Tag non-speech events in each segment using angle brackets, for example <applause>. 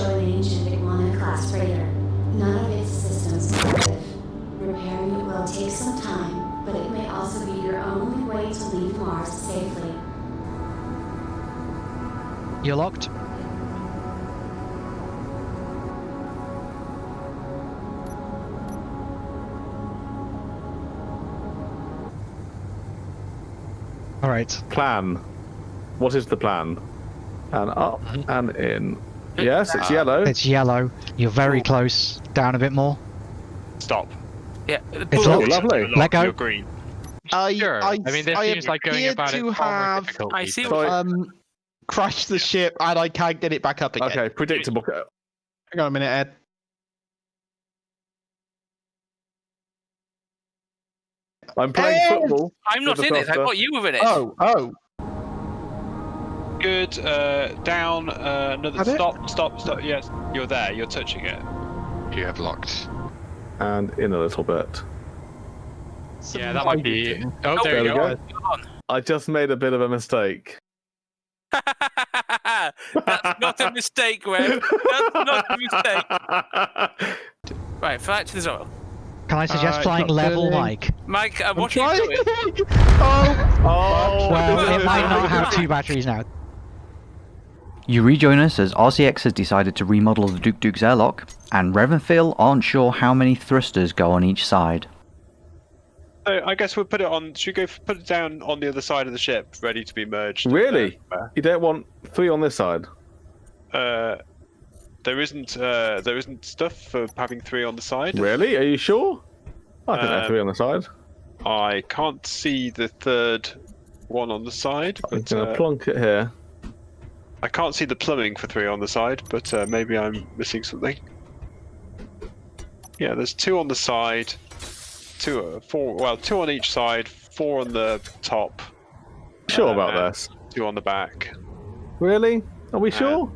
show an ancient Iguana-class freighter. None of its systems are active. Repairing it will take some time, but it may also be your only way to leave Mars safely. You're locked. All right. Plan. What is the plan? And up Mm-hmm. and in. Yes, it's yellow. It's yellow. You're very close. Down a bit more. Stop. Yeah. It's Oh, locked. lovely. Let go. You're green. I, Sure. I, I mean, this I seems like going appear about it to far more have difficult. I see Sorry. um crashed the ship and I can't get it back up again. Okay, predictable. Hang on a minute, Ed. I'm playing Ed! football. I'm not in the it. I thought you were in it. Oh, oh. Good. Uh, down. Uh, another. Had it? Stop. Stop. Stop. Yes. You're there. You're touching it. You have locked. And in a little bit. Yeah, that might be. Oh, Oh, there, There you we go. go. Come on. I just made a bit of a mistake. <laughs> That's not a mistake, Web. That's not a mistake. <laughs> Right, fly to the soil. Can I suggest Uh, flying level, turning. Mike? Mike, uh, I'm what are you doing? <laughs> oh, Oh, Well, it might not have two batteries now. You rejoin us as RCX has decided to remodel the Duke Duke's airlock, and Rev and Phil aren't sure how many thrusters go on each side. So I guess we'll put it on. Should we go put it down on the other side of the ship, ready to be merged? Really? Uh, You don't want three on this side? Uh, there isn't. Uh, there isn't stuff for having three on the side. Really? Are you sure? I think there are Um, three on the side. I can't see the third one on the side, I'm but going to uh, plonk it here. I can't see the plumbing for three on the side. But uh, maybe I'm missing something. Yeah, there's two on the side, two, uh, four. Well, two on each side, four on the top, Sure about this? two on the back. Really? Are we sure?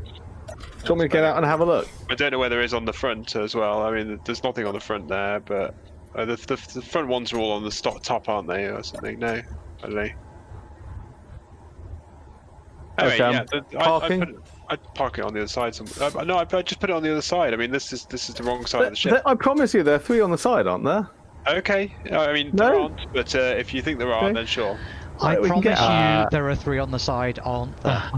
Do you want me to get out and have a look? I don't know where there is on the front as well. I mean, there's nothing on the front there, but uh, the, the the front ones are all on the top, aren't they, or something? No, I don't know. Anyway, Okay, um, yeah, the, I, I, parking? put it, I'd park it on the other side. Some, uh, no, I, I just put it on the other side. I mean, this is this is the wrong side of the ship. I promise you, there are three on the side, aren't there? Okay, I mean No. there aren't, but uh, if you think there are, Okay. then sure. I Right, promise get- you Uh, there are three on the side, aren't there? <laughs>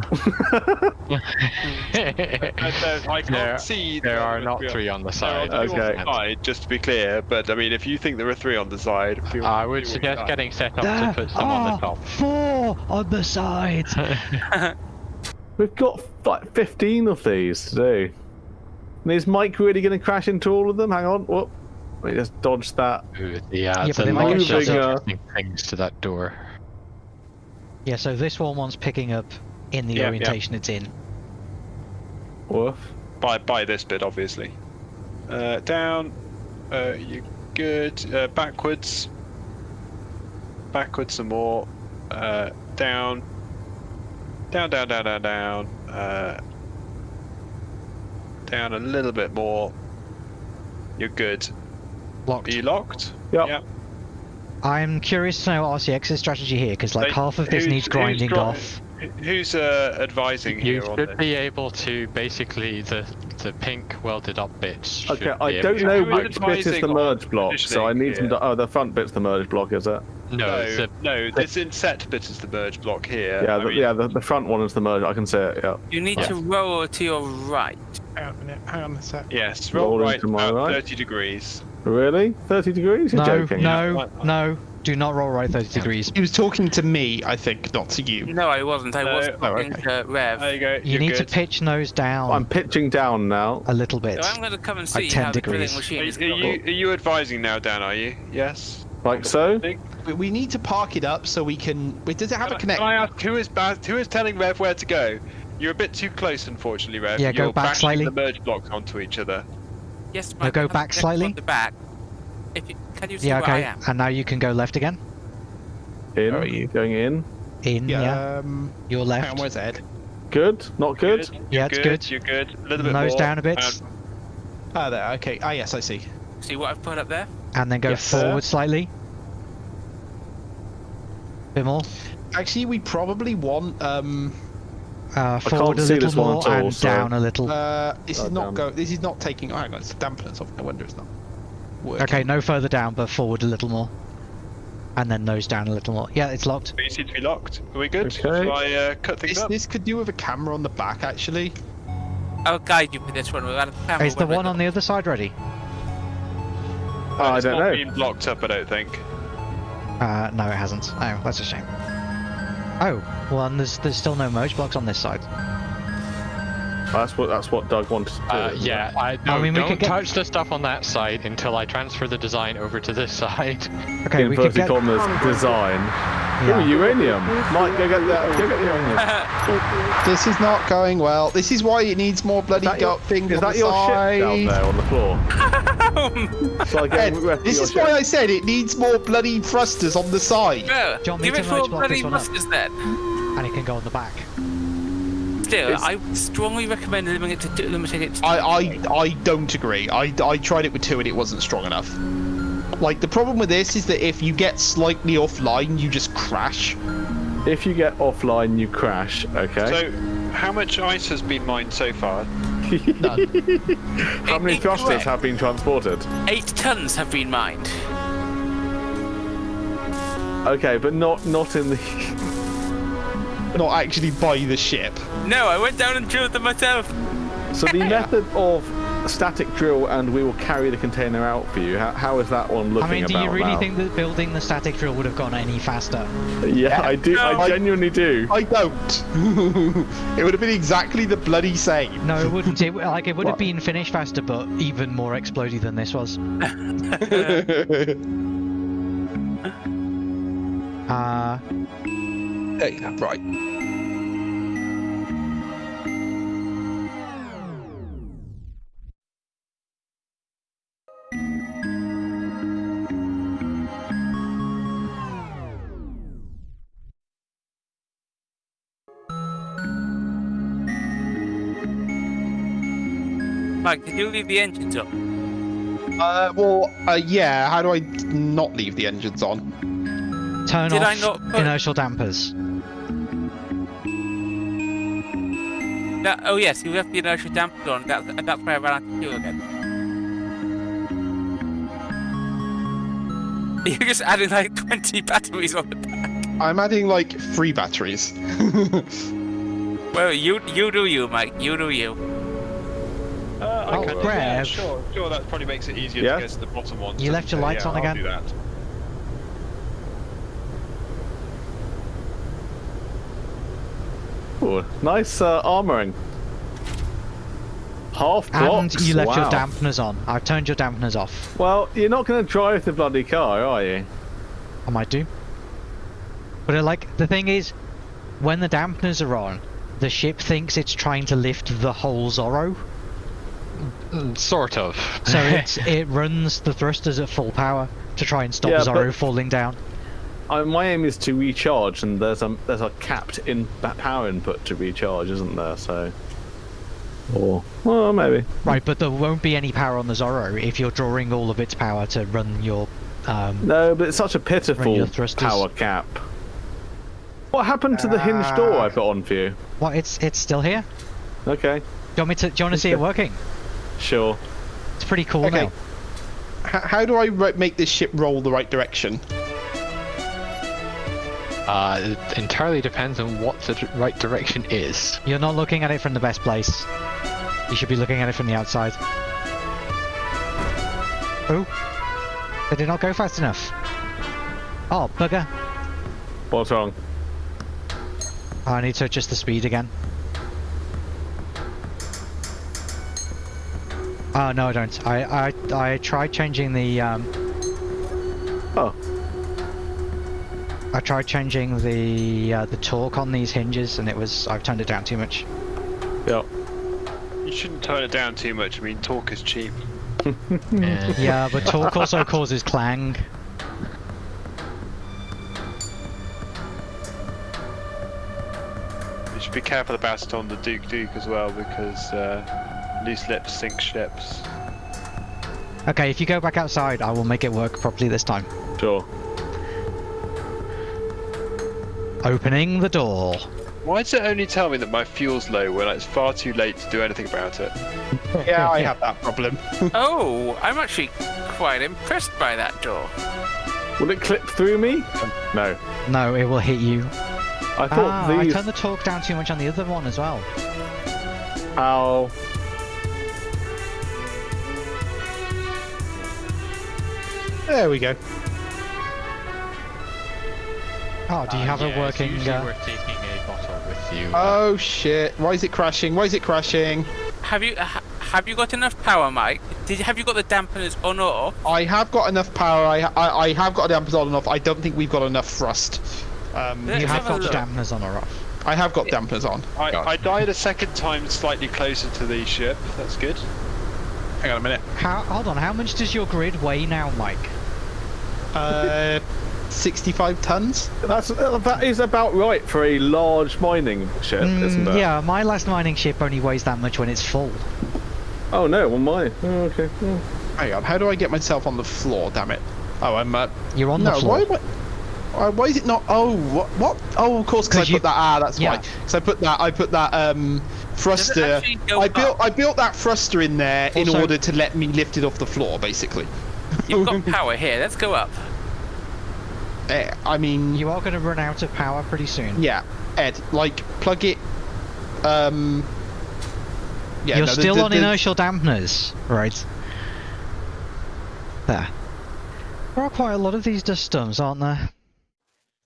I, don't- I can't There- see. there are not are three on the side. are two on Okay. the side, just to be clear. But I mean, if you think there are three on the side, I would feel suggest free. getting set up There to put some on the top. Four on the side. <laughs> <laughs> We've got like 15 of these to do. And is Mike really going to crash into all of them? Hang on. Whoop. Let me just dodge that. Ooh, Yeah, Yeah, it's but a they might lot get of interesting things to that door. Yeah, so this one wants picking up in the Yeah, yeah. orientation it's in. Woof. by by this bit, obviously. Uh, down. Uh, you good. Uh, backwards. Backwards some more. Uh, down. Down, down, down, down, down. Uh, down a little bit more. You're good. Locked. Are you locked? Yep. Yeah. I'm curious to know what RCX's strategy here, because like They- half of this who's- needs grinding dri- off. Who's uh, advising You here on should this? be able to basically the the pink welded up bits. Okay, I able don't know Who is which bit is the merge block, so I positioning need some. here? Oh, the front bit's the merge block, is it? No, No, a, no, this inset bit is the merge block here. Yeah, I the, mean, yeah. The, the front one is the merge. I can see it. Yeah. You need Yeah. to roll to your right. hang on a minute. Hang on a sec. Yes, roll Roll right into my about right. 30 degrees. Really? 30 degrees? You're No, joking. no, no. Do not roll right 30 degrees. He was talking to me, I think, not to you. No, I wasn't. I was No. Oh, okay. to Rev. There you go. You you're need to pitch nose down I'm pitching down now. a little bit. So I'm going to come and Like see 10 how the degrees. drilling machine Are, is are you are you advising now, Dan? Are you? Yes. Like so? We- We need to park it up so we can. Wait, does it have a Can I- connect? Can I ask who is ba- who is telling Rev where to go? You're a bit too close, unfortunately, Rev. Yeah, go You're back slightly. the merge blocks onto each other. Yes, Now Mike, go back slightly. On the back. If you, can you see yeah, where I okay. am? And now you can go left again. In. Where are you? Going in. In, yeah. Um, Your hang left. on, where's Ed? Good? Not good? You're Yeah, it's good. You're good. A little bit Nose more. down a bit. Um, Ah, there. Okay. Ah, yes, I see. See what I've put up there? and then go yes, sir. forward slightly. Bit more. Actually, we probably want um Uh, forward can't a little this one more at all, and so- down a little. Uh, this is Oh, not damn. go. This is not taking. Oh, hang on, it's dampeners off. No wonder it's not. Working. okay, no further down, but forward a little more. And then nose down a little more. Yeah, it's locked. You seem to be locked. Are we good? Okay. Shall I uh, cut things This, up? this could do with a camera on the back, actually. I'll guide you with this one. We've got a camera Is the one we're on the other side ready? Oh, I don't not know. been blocked up, I don't think. Uh, no, it hasn't. Oh, that's a shame. Oh, well, and there's there's still no merge blocks on this side. That's what that's what Doug wanted to do. Uh, yeah, I, no, mean, we don't get- touch the stuff on that side until I transfer the design over to this <laughs> side. Okay, we could Inverted get. commas design. Yeah. Ooh, uranium. Mike, go get that. Go get the uranium. <laughs> This is not going well. This is why it needs more bloody Is that your, gut thing is on that the your side. ship down there on the floor? <laughs> so I Ed, get rest this your is why. I said it needs more bloody thrusters on the side. No, Do you want me give it merge four bloody this one up? then. And it can go on the back. Still, It's- I strongly recommend limiting it to two, limiting it to I, I, I don't agree. I, I tried it with two and it wasn't strong enough. Like, the problem with this is that if you get slightly offline, you just crash. If you get offline, you crash. Okay. So, how much ice has been mined so far? <laughs> None. <laughs> How many thrusters have been transported? Eight tons have been mined. Okay, but not not in the. Not actually by the ship. No, I went down and drilled them myself. So the <laughs> method of static drill and we will carry the container out for you. How, how is that one looking I mean, do you really now? think that building the static drill would have gone any faster? Yeah, I do. No. I genuinely do. I don't. <laughs> it would have been exactly the bloody same. No, it wouldn't. It, like, it would have been finished faster, but even more explodey than this was. <laughs> Uh, There you go, right. Mike, did you leave the engines up? Uh, well, uh, yeah. How do I not leave the engines on? turn Did off I not put- inertial dampers. No, oh yes, you left the inertial damper on. That's, and that's where I ran out of fuel again. <laughs> You're just adding like 20 batteries on the back. I'm adding like three batteries. <laughs> Well, you you do you, Mike. You do you. I can, Brev. yeah, sure, sure. That probably makes it easier Yeah? to get to the bottom one. You left your lights yeah, on I'll again? do that. Ooh, nice uh, armoring. Half And you left your dampeners on. I've turned your dampeners off. Well, you're not going to drive the bloody car, are you? I might do. But uh, like the thing is, when the dampeners are on, the ship thinks it's trying to lift the whole Zorro, Sort of. <laughs> so it's, it runs the thrusters at full power to try and stop Yeah, Zorro falling down. I, my aim is to recharge, and there's a there's a capped in power input to recharge, isn't there? So, or well, maybe. Right, but there won't be any power on the Zorro if you're drawing all of its power to run your. Um, No, but it's such a pitiful power cap. What happened to the hinge door I put on for you? what? It's it's still here. Okay, Do you want me to? Do you want to see it working? Sure. It's pretty cool Okay. now. H- how do I make this ship roll the right direction? Uh, it entirely depends on what the d- right direction is. You're not looking at it from the best place. You should be looking at it from the outside. Oh, they did not go fast enough? Oh, bugger. What's wrong? I need to adjust the speed again. Oh no, I don't. I I I tried changing the um. Oh, I tried changing the uh, the torque on these hinges, and it was I've turned it down too much. yeah. You shouldn't turn it down too much. I mean, torque is cheap. <laughs> Yeah. Yeah, but torque also causes clang. You should be careful about it on the Duke Duke as well because uh, loose lips sink ships. Okay, if you go back outside, I will make it work properly this time. Sure. Opening the door. Why does it only tell me that my fuel's low when it's far too late to do anything about it? <laughs> Yeah, I have that problem. <laughs> Oh, I'm actually quite impressed by that door. Will it clip through me? No. No, it will hit you. I thought Ah, I turned the torque down too much on the other one as well. Ow. There we go. Oh, do you have Uh, a yeah, it's working? Usually Uh, we're taking a bottle with you. Oh shit! Why is it crashing? Why is it crashing? Have you ha- have you got enough power, Mike? Did you have you got the dampeners on or off? I have got enough power. I I, I have got dampers on and off. I don't think we've got enough thrust. Um, you have have got look. dampeners on or off. I have got dampers on. I, I died a second time slightly closer to the ship. That's good. Hang on a minute. How? Hold on. How much does your grid weigh now, Mike? Uh, 65 tons. That's uh, that is about right for a large mining ship, isn't Mm, it? yeah, my last mining ship only weighs that much when it's full. Oh no, well mine. Oh, okay. Oh. Hang on. How do I get myself on the floor? Damn it. Oh, I'm. Uh, You're on no. the floor. Why? Why, why, why is it not? Oh, what? What? Oh, of course, because I 'Cause put you- that. Ah, that's yeah. why. Because I put that. I put that. Um, thruster. I built. up? I built that thruster in there in order to let me lift it off the floor, basically. You've got <laughs> power here. Let's go up. Eh, I mean, You are going to run out of power pretty soon. yeah, Ed, like plug it. Um. Yeah, You're no, the- still the- on the- inertial dampeners, right? There. There are quite a lot of these dust storms, aren't there?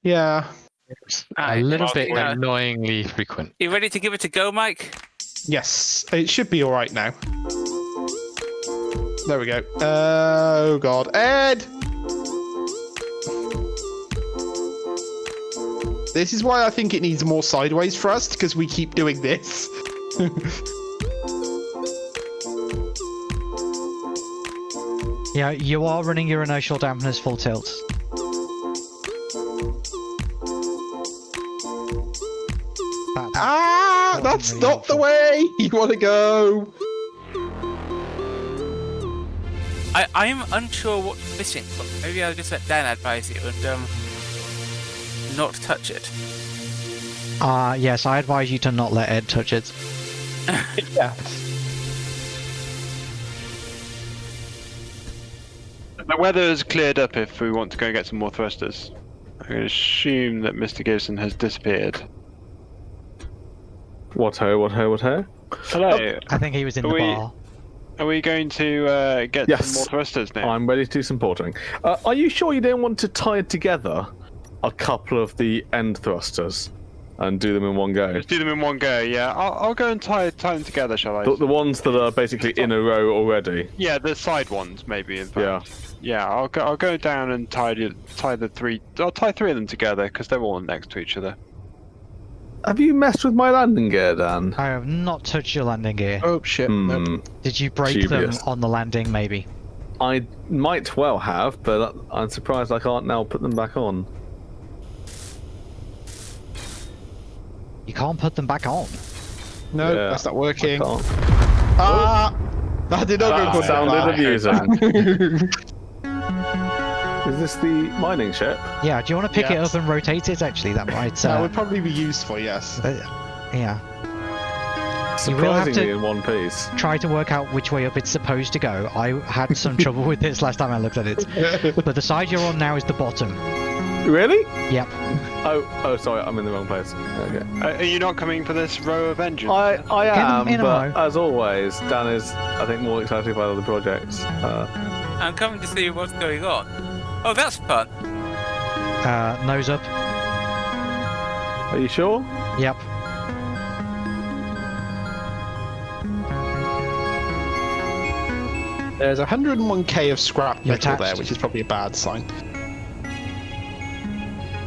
Yeah. A little well, bit yeah. annoyingly frequent. You ready to give it a go, Mike? Yes, it should be all right now. There we go. Oh God, Ed. This is why I think it needs more sideways thrust because we keep doing this. <laughs> Yeah, you are running your inertial dampeners full tilt. That that's not the helpful. way you want to go. I I'm unsure what's missing, but maybe I'll just let Dan advise you and um not touch it. Uh, yes, I advise you to not let Ed touch it. <laughs> Yeah. The weather has cleared up if we want to go and get some more thrusters. I'm going to assume that Mr. Gibson has disappeared. What ho? What ho? What ho? Hello. I think he was in Are the we- bar. Are we going to uh, get Yes. some more thrusters now? I'm ready to do some portering. Uh, are you sure you don't want to tie together a couple of the end thrusters and do them in one go? Let's do them in one go. Yeah, I'll, I'll go and tie tie them together, shall I? The, the ones that are basically in a row already. Yeah, the side ones maybe. In fact. Yeah. Yeah, I'll go. I'll go down and tie the tie the three. I'll tie three of them together because they're all next to each other. Have you messed with my landing gear, Dan? I have not touched your landing gear. Oh shit. Nope. Hmm. Did you break Dubious. them on the landing, maybe? I might well have, but I'm surprised I can't now put them back on. You can't put them back on. No, Yeah, that's not working. can't. Ah, that did not That go good. sounded amusing. <laughs> <laughs> Is this the mining ship? Yeah, do you want to pick it up and rotate it? Actually, that might. that Uh, would probably be useful. Yes. uh, yeah. You will have to- in one piece. Try to work out which way up it's supposed to go. I had some <laughs> trouble with this last time I looked at it. <laughs> But the side you're on now is the bottom. Really? Yep. Oh, oh, sorry, I'm in the wrong place. Okay. Uh, are you not coming for this row of engines? I, I am, in a but as always, Dan is, I think, more excited by other projects. Uh, I'm coming to see what's going on. Oh, that's fun. Uh, nose up. are you sure? Yep. There's 101k of scrap You're metal there, which is probably a bad sign.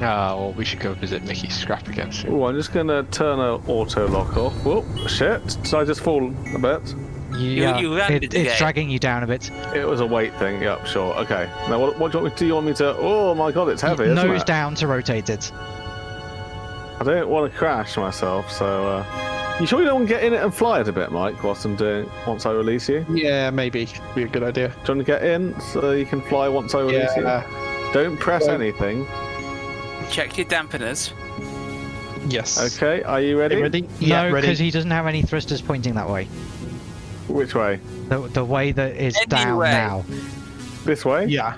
Ah, well, we should go visit Mickey's scrap again soon. Oh, I'm just gonna turn a auto lock off. Whoop, shit. Did I just fall a bit? You, You- yeah, you landed it, it's again. dragging you down a bit. It was a weight thing. Yep, sure. Okay. Now, what, what do you want me to do? You want me to? Oh my god, it's heavy. isn't nose it? down to rotate it. I don't want to crash myself, so. Uh... You sure you don't want to get in it and fly it a bit, Mike? Whilst I'm doing, once I release you. Yeah, maybe be a good idea. Do you want to get in so you can fly once I release Yeah. you? Don't press Well- anything. Check your dampeners. Yes. Okay, are you ready? Ready? Yeah, no, ready. because he doesn't have any thrusters pointing that way. Which way? The, the way that is down now. This way? Yeah.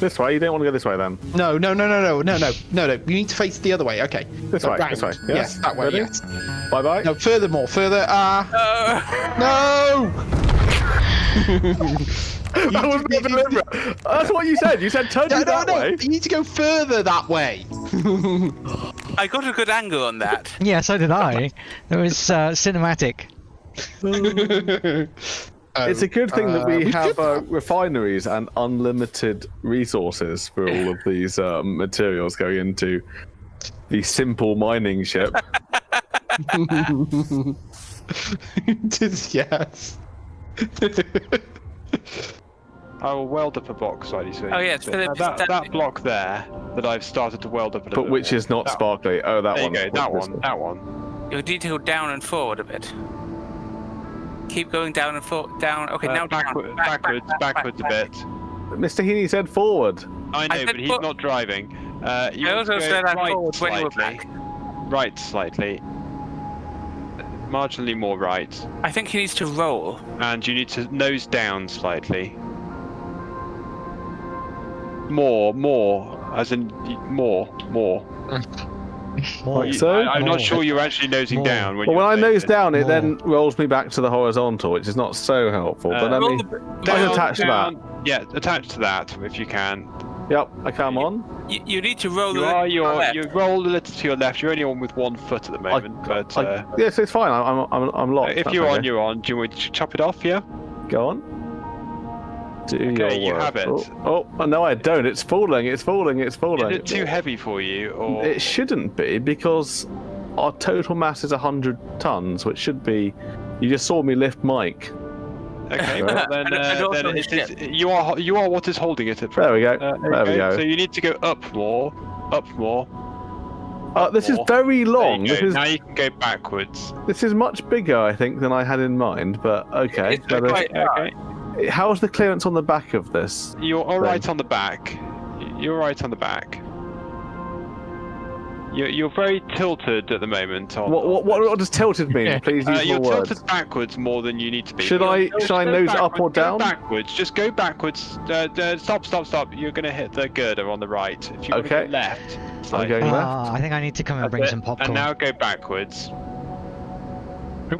This way? You don't want to go this way then? No, no, no, no, no, no, no, no, no. You need to face the other way. Okay. This So way, round. this way. Yes, Yes, that way. ready? Yes. Bye bye. No, furthermore, further. Ah. Uh, no. <laughs> that was not deliberate. That's what you said. You said turn No, you no, that no. way. You need to go further that way. I got a good angle on that. <laughs> Yeah, so did I. It was uh, cinematic. <laughs> It's a good thing that Uh, we we have uh, refineries and unlimited resources for all of these uh, materials going into the simple mining ship. <laughs> <laughs> yes. I will weld up a block slightly so. Oh, you yeah, can see Philip, it. That, that- that block there that I've started to weld up a little but which more. is not that, sparkly. Oh, that There you one. go. That one. That one. You need to go down and forward a bit. Keep going down and forward. Down. Okay, Uh, now down. backward, Back, back, backwards, back, back, backwards a back. bit. Mr. Heaney said forward. I know, said but he's fo- not driving. Uh, you I also said that right forward when you were slightly. back. Right slightly. Marginally more right. I think he needs to roll. And you need to nose down slightly. More, more. As in, more, more. <laughs> More. Like so? I, am More. not sure you're actually nosing More. down. When Well, when I saying nose it. down, it More. then rolls me back to the horizontal, which is not so helpful. Uh, but let roll me. the- I can Down, attach to that. Yeah, attach to that if you can. Yep, I come on. You, you need to roll You the are your left. you roll a little to your left. You're only on with one foot at the moment, but I, uh, yes, it's fine. I'm I'm I'm locked. if That's you're on, okay. you're on. Do you want to chop it off? Yeah. Go on. Do Okay, your you work. have it. Oh, oh, no, I don't. It's falling. It's falling. It's Is falling. it too heavy for you, or It shouldn't be because our total mass is 100 tons, which should be. You just saw me lift Mike. okay? Well, then, And- <laughs> and uh, also then it's, it's, you are you are what is holding it at There we go. Uh, there we go. So you need to go up more, up more. Uh, this is very long. This is Now you can go backwards. this is much bigger, I think, than I had in mind. But okay. It's Let us- quite- Okay. How's the clearance on the back of this? You're all right on the back. You're right on the back. You're, you're very tilted at the moment. On, What what what, what does tilted mean? Please use Uh, use you're more words. tilted backwards more than you need to be. Should You're- I- no, should I nose up or down? Backwards. Just go backwards. Uh, uh, stop, stop, stop. You're going to hit the girder on the right. If you Okay. go left. I'm going left. Ah, I think I need to come and That's bring it. some popcorn. And now go backwards.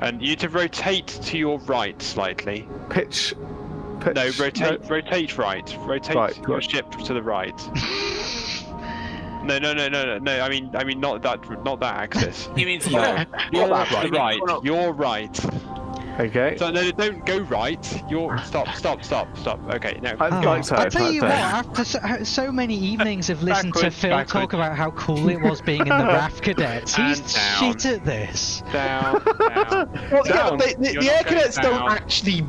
And you need to rotate to your right slightly. Pitch. Pitch. No, rotate, rotate right. Rotate Right, your right. ship to the right. <laughs> no, no, no, no, no, no. I mean, I mean, not that, not that axis. <laughs> He means No, roll. you're Roll. right. right. You're right. Okay. So no, don't go right. You're stop, stop, stop, stop. Okay, now I- Oh, like so, I tell you what, after so, so many evenings of listening to Phil backwards. talk about how cool it was being in the <laughs> RAF cadets, he's down. shit at this. down, down. Well, Down. yeah, the, the, the air going cadets don't actually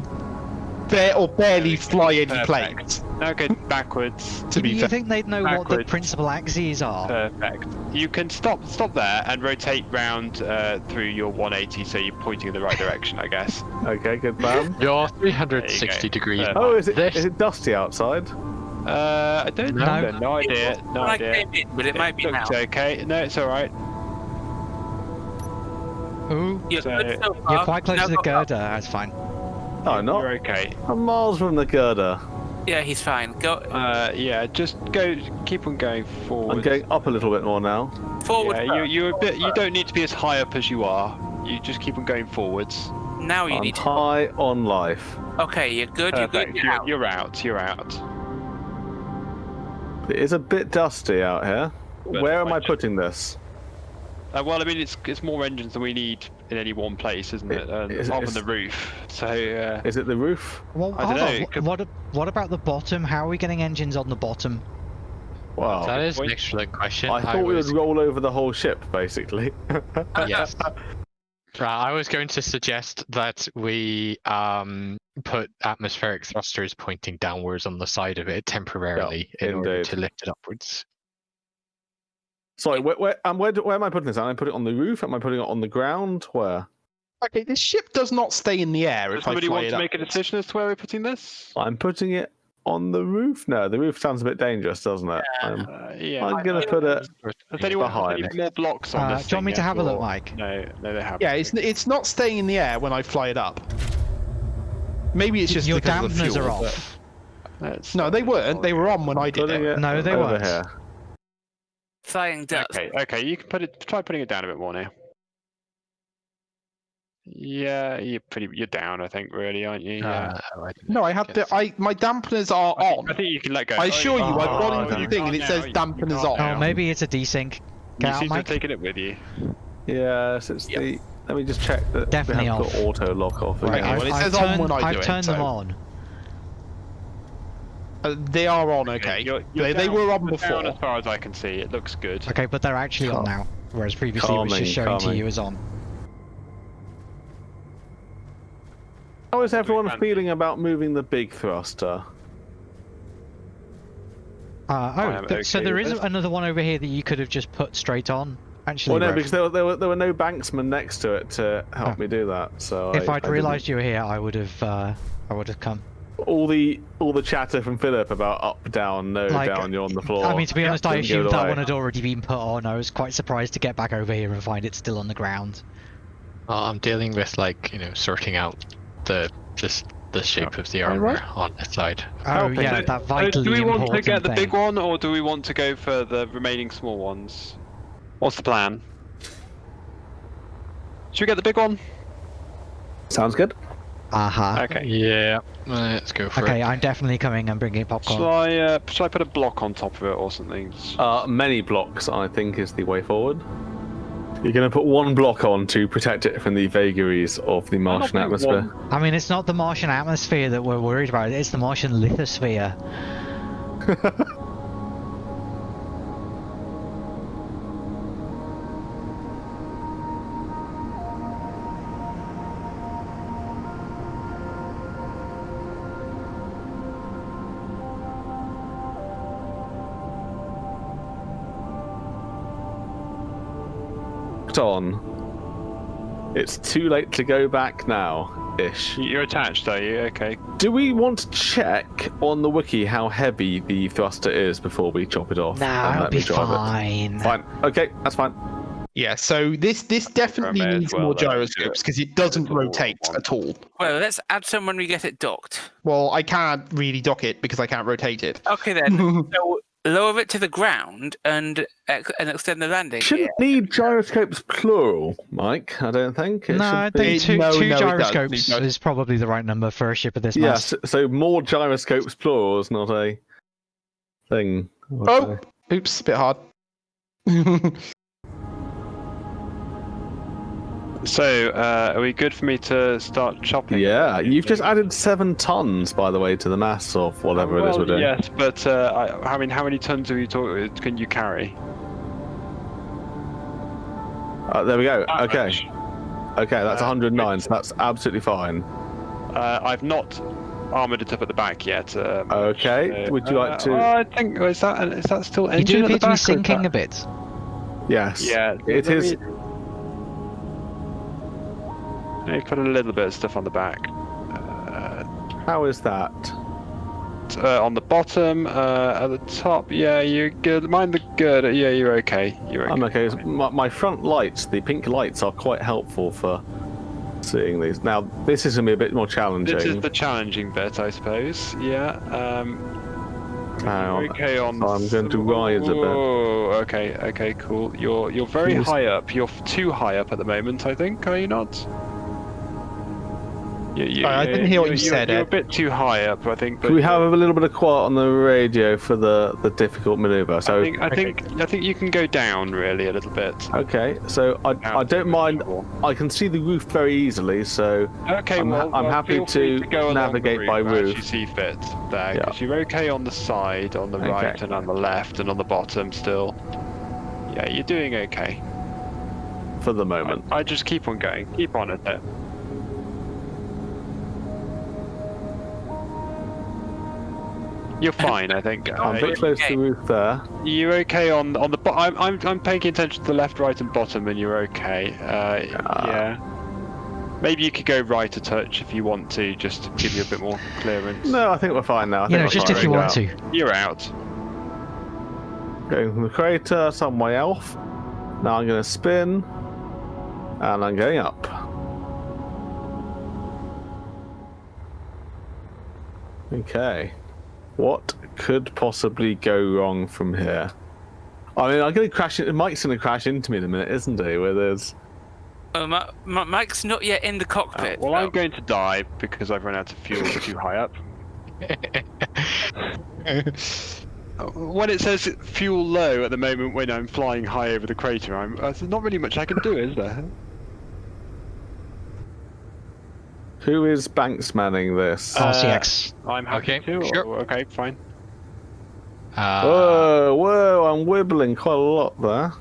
bare or barely fly any Perfect. planes. Now go backwards. To be you fair. think they'd know what the principal axes are? Perfect. You can stop, stop there, and rotate round uh, through your 180, so you're pointing in the right direction, I guess. <laughs> Okay. Good plan. You're 360 degrees. Uh, Oh, is it This- is it dusty outside? Uh, I don't No. know. No idea. No When I idea. came in, but it might be now. okay. No, it's all right. Ooh, You're So- so you're quite close Now to the girder, that's fine. No, not. You're okay. I'm miles from the girder. Yeah, he's fine. Go Uh, yeah, just go. Keep on going forward. I'm going up a little bit more now. forward. Yeah, you you're a bit. You don't need to be as high up as you are. You just keep on going forwards. Now you I'm need to. high on life. Okay, you're good. You're good. Perfect. You're You're, out. you're out. You're out. It is a bit dusty out here. But Where am I putting this? Uh, well, I mean, it's it's more engines than we need in any one place, isn't it? It- Uh, it's- apart from the roof. So uh, Is it the roof? Well, I dunno, on. it wh- could- What, what about the bottom? How are we getting engines on the bottom? Wow. That is an excellent question. I thought we was, would roll over the whole ship, basically. <laughs> Yes. <laughs> Right, I was going to suggest that we um, put atmospheric thrusters pointing downwards on the side of it temporarily in order to lift it upwards. Sorry, where, where, um, where, do- where am I putting this? Am I putting it on the roof? Am I putting it on the ground? Where? Okay, this ship does not stay in the air does if I somebody fly want it to make a decision as to where we're putting this? I'm putting it on the roof? No, the roof sounds a bit dangerous, doesn't it? I'm, Uh, yeah. I'm gonna put it Has anyone has behind. any more blocks on Uh, this? do you want me to yet, have a look, or- Mike? No, no, they haven't. Yeah, it's it's not staying in the air when I fly it up. Maybe it's just Your because of the dampeners fuel. are off. Let's No, they weren't. They were on when I did it. it No, they weren't. here. Flying ducks. Okay, okay, you can put it. Try putting it down a bit more now. Yeah, you're pretty. You're down, I think, really, aren't you? Yeah. Uh, I No, I have guess. the I my dampeners are I think, on. I think you can let go. I assure you, I've Oh, gone into the thing and it Can't says now, you- you dampeners can't on. now. Oh, maybe it's a desync. You Get out, seem to have taken it with you. Yes, it's Yep. the. Let me just check that Definitely we have off. got auto lock off. Right, again. well, I've, it I've says on turned, when I I've it, turned them so- on. Uh, they are on, okay. You're, they, you're they down- were on before. Down as far as I can see, it looks good. Okay, but they're actually on now, whereas previously it was Calming, just showing to calming. you as on. How is everyone feeling about moving the big thruster? Uh, oh, th- so okay there with is this. another one over here that you could have just put straight on. Actually, Well, no, Rev. because there, were- there were there were no banksmen next to it to help Oh. me do that. So if I, I'd I realised you were here, I would have. Uh, I would have come. Didn't- all the all the chatter from Philip about up, down, no, Like, down, you're on the floor. I mean, to be honest, I didn't give it assumed that one had already been put on. I was quite surprised to get back over here and find it still on the ground. Well, I'm dealing with like you know sorting out the just the shape of the armor on the side. Oh Okay. yeah, So- that so vitally do we want to get the thing. big one, or do we want to go for the remaining small ones? What's the plan? Should we get the big one? Sounds good. Uh huh. Okay. Yeah, let's go for Okay, it. I'm definitely coming and bringing popcorn. Shall I, uh, shall I put a block on top of it or something? Uh, many blocks, I think, is the way forward. You're going to put one block on to protect it from the vagaries of the Martian atmosphere. one- I mean, it's not the Martian atmosphere that we're worried about. It's the Martian lithosphere. <laughs> on. It's too late to go back now, ish. You're attached, are you? Okay. Do we want to check on the wiki how heavy the thruster is before we chop it off? Nah, it'll be fine. It? Fine. Okay, that's fine. Yeah, so this this definitely needs well more gyroscopes because it doesn't It's a more rotate at all. Well, let's add some when we get it docked. Well, I can't really dock it because I can't rotate it. Okay then. <laughs> so lower it to the ground and ex- and extend the landing. Shouldn't need gyroscopes plural, Mike. I don't think. It No, I should be- think two, no, two no, gyroscopes It is probably the right number for a ship of this Yes, mass. so more gyroscopes plural is not a thing. I would Oh, say. oops, bit hard. <laughs> So, uh, are we good for me to start chopping? Yeah, you've just added seven tons, by the way, to the mass of whatever it is we're doing. Yes, but uh, I, I mean, how many tons are you talking? Can you carry? Uh, there we go. That Okay. Okay, that's Uh, 109, so that's absolutely fine. Uh, I've not armored it up at the back yet. Um, Okay, so- would you like uh, to- oh, I think is that is that still You engine do at appear to be back? or is sinking a bit. Yes. Yeah, It is. me- Me put a little bit of stuff on the back. Uh, How is that? uh, on the bottom, uh, at the top. Yeah, you're good. Mind the good. Yeah, you're okay. You're okay. I'm okay. My, my front lights, the pink lights, are quite helpful for seeing these. Now, this is going to be a bit more challenging. This is the challenging bit, I suppose. Yeah. Um, on. okay on. So I'm going to rise a bit. Oh, okay, okay, cool. You're you're very high up. You're too high up at the moment. I think. Are you not? You, you, Sorry, I didn't hear what you're- you you're- said, You're a bit too high up, I think. Can we have a little bit of quiet on the radio for the, the difficult maneuver? So, I think I think I think you can go down really a little bit. okay. So I, Down I don't mind. visual. I can see the roof very easily. So Okay, I'm well, I'm well, happy feel free to go along navigate by as roof. you see fit there, Yeah. because you're okay on the side, on the Okay. right, and on the left, and on the bottom still. Yeah, you're doing okay. for the moment. I just keep on going, keep on at it. You're fine, I think. I'm a bit close to the roof there. you're okay on on the. Bo- I'm, I'm I'm paying attention to the left, right, and bottom, and you're okay. Uh, Ah. yeah. Maybe you could go right a touch if you want to, just to give you a bit more clearance. No, I think we're fine now. I You think know, just if you want out. to. You're out. Going from the crater some way off. Now I'm going to spin. And I'm going up. Okay. What could possibly go wrong from here? I mean, I'm going to crash. In, Mike's going to crash into me in a minute, isn't he? Where there's. Uh, Ma- Ma- Mike's not yet in the Uh, cockpit. well. I'm going to die because I've run out of fuel too high up. Uh, <laughs> When it says fuel low at the moment when I'm flying high over the crater, I'm, uh, there's not really much I can do, is there? Who is banksmanning this? Uh, RCX. I'm happy Okay, to. sure. or- okay, fine. Uh, whoa, whoa, I'm wibbling quite a lot there.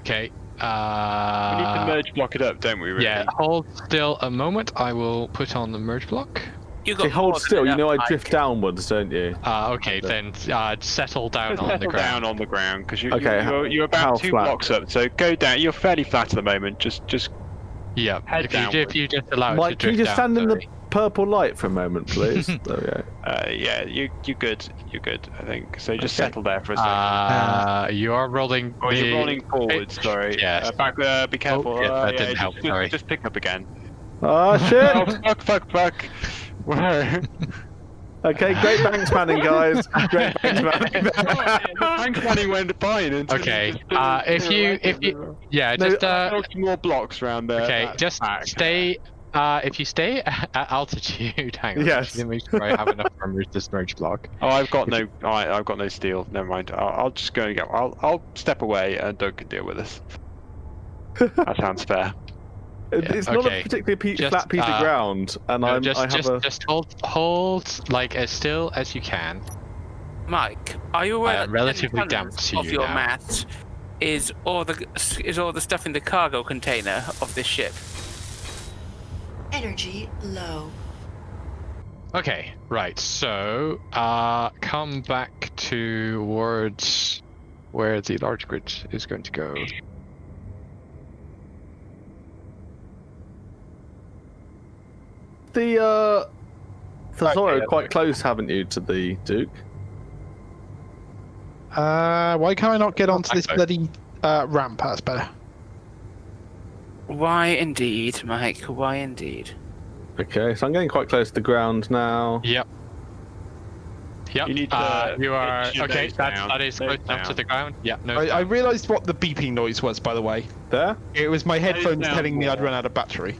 okay. Uh, We need Uh, to merge block it up, don't we? Really? yeah, hold still a moment. I will put on the merge block. You got Okay, hold still. You know I Mike. drift downwards, don't you? Uh, okay, then uh, settle down Just on the ground. down on the ground because you, Okay, you, you're, you're how about two flat? blocks up. So go down. You're fairly flat at the moment. Just, just Yeah, Head if you, if you just allow it to Mike, can you drift just down, stand in the purple light for a moment, please? <laughs> there we go. uh, yeah, you, you're good. You're good. I think. So just Okay. settle there for a second. Uh, you are rolling. Oh, you're rolling forward. Sorry. Yes. Uh, back. Uh, be careful. yeah, uh, that didn't just, help, Just, sorry. just pick up again. <laughs> Oh oh shit! fuck! Fuck! Fuck! <laughs> Where? Okay, great banksmanning, guys. Great <laughs> banksmanning. Thanks, planning went fine. until Okay, uh, if you- if you- Yeah, No, just uh, more blocks around there. okay, just back. stay. Uh, if you stay <laughs> at altitude, hang on. Yes. Let me make sure I have enough armor to merge block. <laughs> Oh, I've got no. I, I've got no steel. Never mind. I'll, I'll just go and go. I'll, I'll step away and Doug can deal with this. that sounds fair. It- Yeah, it's not okay. a particularly pe- Just, flat piece uh, of ground, and No, I'm, just, I have just, a. just hold, hold like as still as you can. Mike, are you aware I that relatively damp to of you your now. mass is all the is all the stuff in the cargo container of this ship? Energy low. Okay, right. So, uh, come back towards where the large grid is going to go. The uh, Thesoro Okay, quite close, haven't you, to the Duke? Uh, why can I not get onto this bloody uh, ramp? That's better. Why indeed, Mike? Why indeed? Okay, so I'm getting quite close to the ground now. Yep. Yep. You need to uh, you are okay. That's, down, that is close enough to the ground. Yeah. No. I, I realised what the beeping noise was, by the way. There? It was my headphones down telling me I'd run out of battery.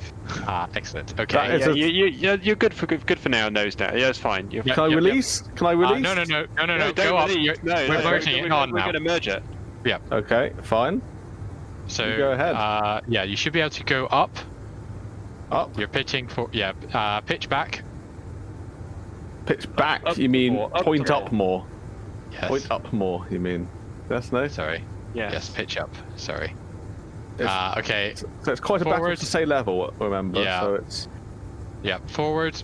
Ah, excellent. Okay. Yeah, a- you, you, you're, you're good for good, good for now. Nose down. Yeah, it's fine. You're Yeah, Can I yep, yep. release? Can I Uh, release? no, no, no, no, no, no. don't Go up. No, we're no, merging we're, it we're, on we're going to merge it. Yeah. Okay, fine. So go ahead. Uh, yeah, you should be able to go up. Up. You're pitching for yeah. Uh, pitch back. Pitch back, up you mean more, up point more. up more. Yes. Point up more, you mean. Yes, no? Sorry. Yeah. Yes. Pitch up. Sorry. It's- Uh, okay. So it's quite a battle Forward. to say level, remember. Yeah. So it's. Yeah. Forward.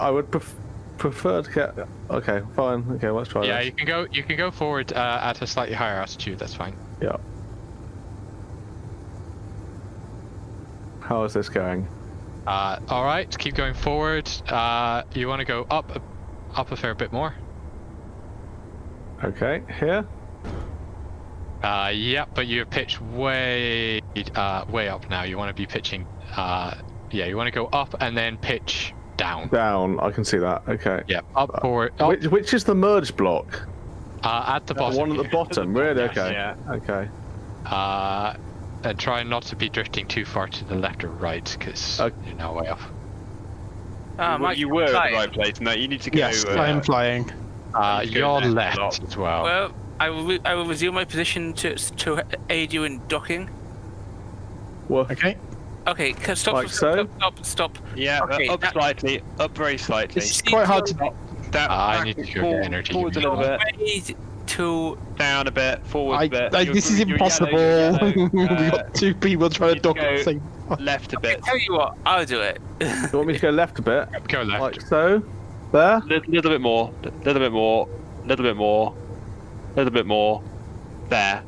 I would pref- prefer to get. Okay, fine. Okay, let's try Yeah, this. you can go. You can go forward uh, at a slightly higher altitude. That's fine. Yeah. How is this going? Uh, all right. Keep going forward. Uh, you want to go up, up a fair bit more. Okay, here. Uh, yeah, but you're pitched way, uh, way up now. You want to be pitching. Uh, yeah, you want to go up and then pitch down. Down. I can see that. Okay. Yeah, up forward. Up, Which, which is the merge block? uh, at the The bottom. one at the bottom. Really? Okay. yeah. Okay. Uh, and try not to be drifting too far to the left or right, because Okay. you're now way off. Ah, you, Mike, you were at the right place. No, you need to go. Yes, uh, I am flying. Uh, you go you're left left as well. Well, I will. Re- I will resume my position to to aid you in docking. Woof. Okay. Okay, c- stop, Like stop, so? stop, stop, stop. Yeah, uh, Okay, up that- slightly, up very slightly. This It's quite hard to. Down, Uh, I need to go forward, get energy, Forwards a little bit, way to down a bit, forward I, a bit. I, this is impossible. yellow, you're We've got two people trying to need dock at the same Uh, left a bit, tell you what, I'll do it. <laughs> You want me to go left a bit? Go left. Like so? There? little, little bit more, A little bit more, A little bit more, A little bit more. There.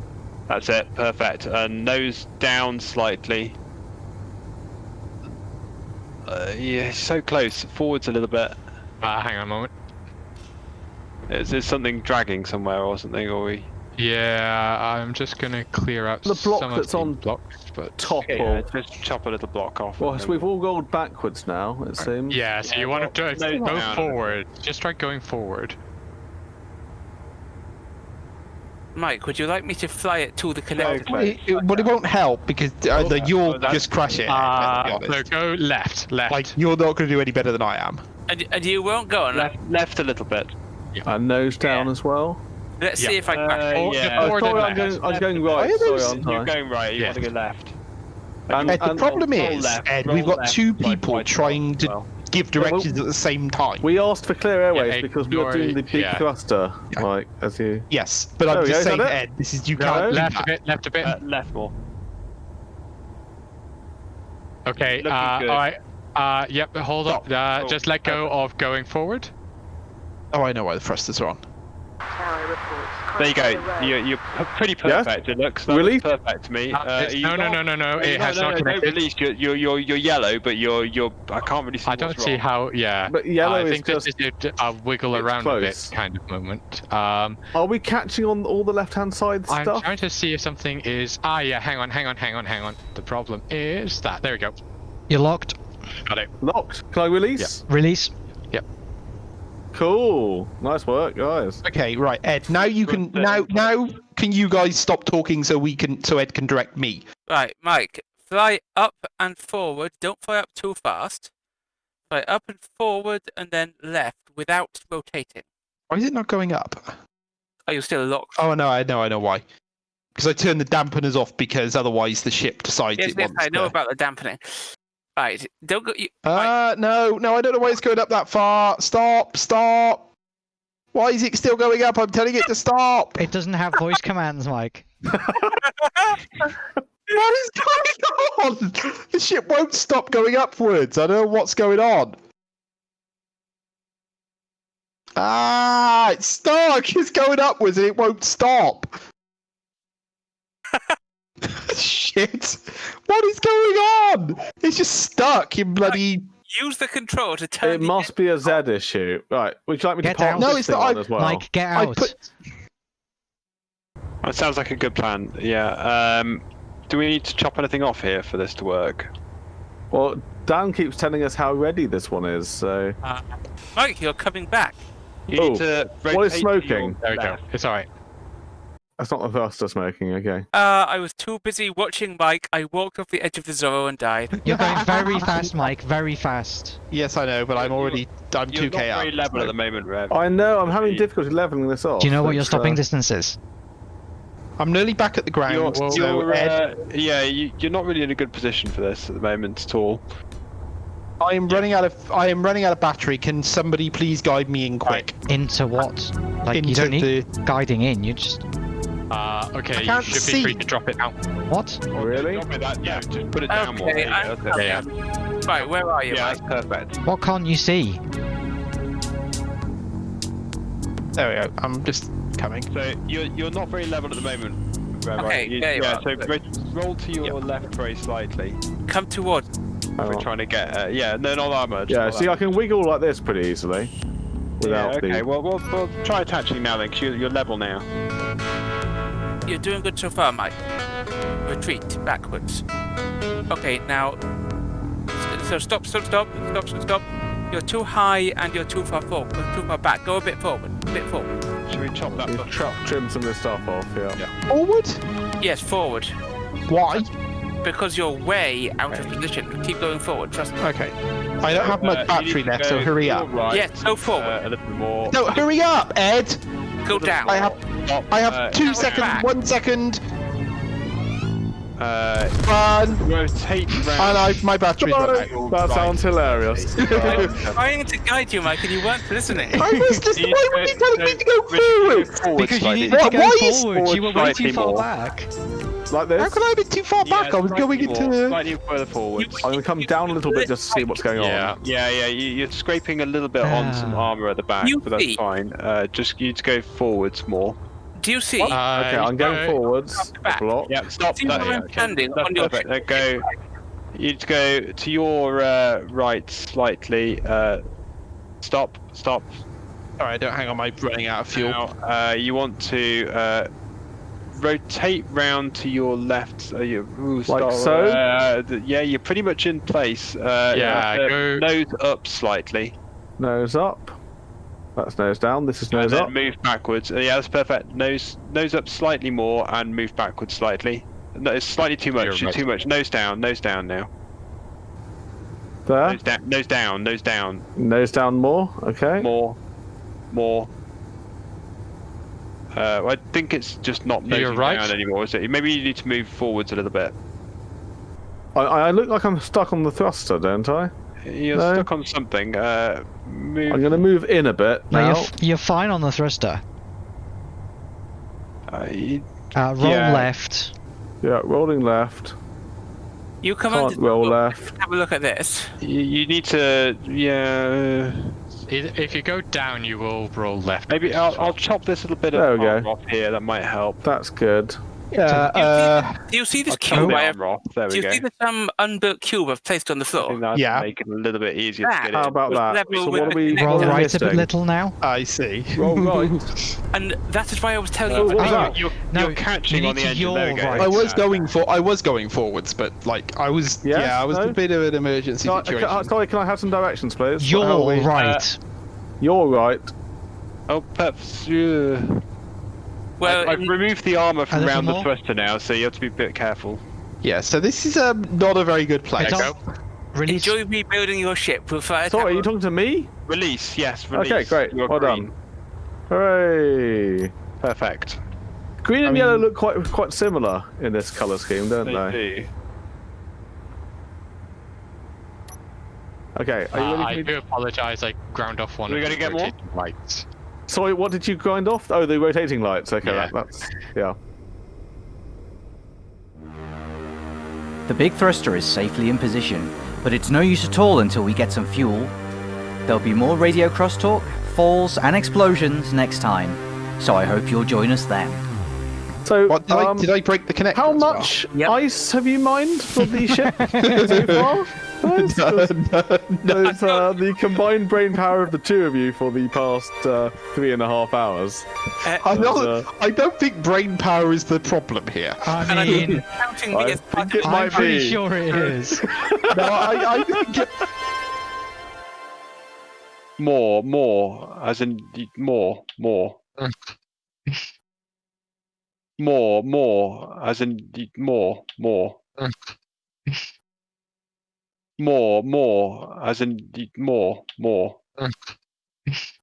That's it. Perfect. And nose down slightly. Uh, yeah, so close. Forwards a little bit. Uh, hang on a moment. Is there something dragging somewhere or something? Or we? Yeah, I'm just gonna clear out The block some that's of on blocks, but Top Yeah, or just chop a little block off. well, so we've all gone backwards now. It seems. yeah. So Yeah, you want to do no, go down. forward. Just try going forward. Mike, would you like me to fly it to the connector? Okay. It, it- but it won't help because uh, the, Oh, you'll that's- just crash it. Uh, so go left, left. Like you're not going to do any better than I am. And, and you won't go on. left, left a little bit. And nose down Yeah. as well. Let's Yeah. see if I can Uh, Forward- yeah. Forward I'm going. I'm going right. Sorry, those- aren't You're I? going right. You Yeah. want to go left. And- Ed, the and- problem is, left, Ed, we've got left, two people right, trying to well. give directions at the same time. We asked for clear airways Yeah, because we were doing the big ignore- yeah. thruster, Yeah. like as you. Yes, but There I'm just go, saying. Ed, this is you No. can't do left a bit, left a bit. Uh, left more. okay. Uh, all right. Uh, yep. Hold up. Stop. Uh, Oh, just let go of going forward. Oh, I know why the thrusters are on. There you go. You're, you're p- pretty Yeah? perfect. It looks that Release? looks perfect to me. Uh, Uh, it's- you no, no, no, no, no. no, It no, has no, not no, don't connected. release. You're, you're, you're, you're yellow, but you're, you're. I can't really see. I don't what's see wrong. how. Yeah. But yellow I is think just. is a, a wiggle around close. a bit kind of moment. Um, Are we catching on all the left-hand side I'm stuff? trying to see if something is. Ah, yeah. Hang on, hang on, hang on, hang on. The problem is that. There we go. You're locked. Got it. Locked. Can I release? Release. Cool. Nice work, guys. Okay, right, Ed. Now you can. Now, now can you guys stop talking so we can, so Ed can direct me. Right, Mike, fly up and forward. Don't fly up too fast. Fly up and forward and then left without rotating. Why is it not going up? Are you still locked? Oh no, I know, I know why. Because I turned the dampeners off because otherwise the ship decides yes, it yes, wants I know to. about the dampening. Right, don't go. You, right, Uh, no, no, I don't know why it's going up that far. Stop, stop. Why is it still going up? I'm telling it to stop. It doesn't have voice commands, Mike. <laughs> What is going on? The ship won't stop going upwards. I don't know what's going on. Ah, it's stuck. It's going upwards and it won't stop. Shit. What is going on? It's just stuck in bloody. use the control to turn. It must be a Z issue. Right. Would you like me Get to pop down. this No, it's thing not- on I- as well? Mike, get out. put- That sounds like a good plan. Yeah. Um, do we need to chop anything off here for this to work? Well, Dan keeps telling us how ready this one is, so. Uh, Mike, you're coming back. You Oh, need to what is rotate smoking? There we go. It's all right. That's not the thruster smoking, okay. Uh, I was too busy watching Mike. I walked off the edge of the Zorro and died. You're going very fast, Mike. Very fast. Yes, I know, but I'm already. I'm You're 2k not up. very level at the moment, Rev. I know, I'm having difficulty leveling this off. Do you know what your stopping uh, distance is? I'm nearly back at the ground. You're, so you're, Ed, uh, yeah, you, you're not really in a good position for this at the moment at all. I am running out of. I am running out of battery. Can somebody please guide me in quick? Into what? Like you don't need the. guiding in. You just Uh, okay. You can't should see. be free to drop it now. what? Oh, Really? Drop it that- yeah, just put it down more. Okay, There you I'm go. Yeah, Right, where are you, Yeah, Mike? that's perfect. What can't you see? There we go. I'm just coming. So you're you're not very level at the moment. Rev, Okay. You- there you yeah, are. so ro- roll to your left very slightly. Come toward. hang We're trying to get. Uh, yeah, no, not that much. Yeah, see, that I can wiggle like this pretty easily. Without yeah, okay. the. Well, we'll we'll try attaching now then, because you're, you're level now. You're doing good so far, Mike. Retreat backwards. Okay, now. So stop, stop, stop, stop, stop, stop. You're too high and you're too far forward. Too far back. Go a bit forward. A bit forward. Should we chop that? You button chop, off? trim some of this stuff off, yeah. Forward? Yes, forward. Why? Because you're way out of position. Keep going forward. Trust me. Okay. I don't have Uh, much you battery left, so hurry up. your Right, Yes, go forward. uh, a little bit more. No, hurry up, Ed. Go down. I have. Stop, I have uh, two seconds. back. One second. Uh, Run. rotate And round. I, my battery's run out. Oh, that sounds hilarious. I was <laughs> trying to guide you, Mike, and you weren't listening. I was just. Why were you telling me to go Richard, forward? forward Because you slightly. needed to What- go why is forward. You were way forward too far more? back. like this. How could I be too far Yeah, back? I was going into. more, slightly further forward. I'm gonna come down a little bit just to see what's going Yeah. on. Yeah, yeah, you, you're scraping a little bit on some Ah. armor at the back, but that's fine. Uh, just you need to go forwards more. Do you see? Uh, Okay, I'm going uh, forwards. back. Block. Yeah, stop. See that- where yeah, I'm standing That's on your perfect. Uh, go. You'd go to your uh, right slightly. Uh, stop. Stop. Sorry, I don't hang on. My running out of fuel. Now, uh, you want to uh, rotate round to your left. Uh, you, ooh, Like stop, so? Uh, th- yeah, you're pretty much in place. Uh, Yeah, uh, go- Nose up slightly. Nose up. That's nose down. This is and nose then up. move backwards. Uh, yeah, that's perfect. Nose nose up slightly more and move backwards slightly. No, it's slightly too You're much. right. Too much. Nose down. Nose down now. There. Nose down. Nose down. Nose down. Nose down more. Okay. More. More. Uh, I think it's just not You're nosing right. down anymore, is it? Maybe you need to move forwards a little bit. I, I look like I'm stuck on the thruster, don't I? You're No. stuck on something. Uh, move. I'm going to move in a bit No, now. you're, you're fine on the thruster. Uh, you- Uh, roll Yeah. left. Yeah, rolling left. You come Can't on. roll look, left. Have a look at this. you, you need to. Yeah. If if you go down, you will roll left. Maybe I'll, I'll chop this little bit There of we off here. That might help. That's good. Yeah. Do you, Uh, see, do you see this cube? the I have. There do you go. see this um unbuilt cube I've placed on the I floor? think that'd Yeah. make it a little bit easier That- to get How about that? So what are we. Roll what are we right a bit little now. I see. Roll <laughs> right. And that is why I was telling Oh, you. what was? You're, No, you're catching you on the to engine. There we yaw go. right. I was Uh, going for. I was going forwards, but like I was. Yes? Yeah, I was No? a bit of an emergency Can I- situation. can sorry, can I have some directions, please? You're How are right. You're right. Oh, perhaps. Uh, well, I've, I've in- removed the armor from around the thruster now, so you have to be a bit careful. Yeah. So this is um, not a very good place. It's on- Release. enjoy rebuilding your ship with fire. Sorry, are you talking to me? Release, yes, release. Okay, great. You're well green. done. Hooray! Perfect. Green and I yellow look quite quite similar in this color scheme, don't They they? do. Okay, are you Uh, ready I for me? do apologize. I ground off one Are we of gonna get more? rotating lights. Sorry, what did you grind off? Oh, the rotating lights. Okay, Yeah. that, that's yeah. The big thruster is safely in position, but it's no use at all until we get some fuel. There'll be more radio crosstalk, falls, and explosions next time, so I hope you'll join us then. So, What did, um, I, did I break the connection? how as well? much Yep. ice have you mined for the ship <laughs> so far? <laughs> Guys? <laughs> no, no, no. There's uh, the combined brain power of the two of you for the past uh, three and a half hours. Uh, I don't. uh, I don't think brain power is the problem here. I I'm mean, counting I me think it might I'm pretty be. sure it is. <laughs> no, I, I think. It, More, more, as in more, more. more, more, as in more, more. More, more, as in more, more. <laughs>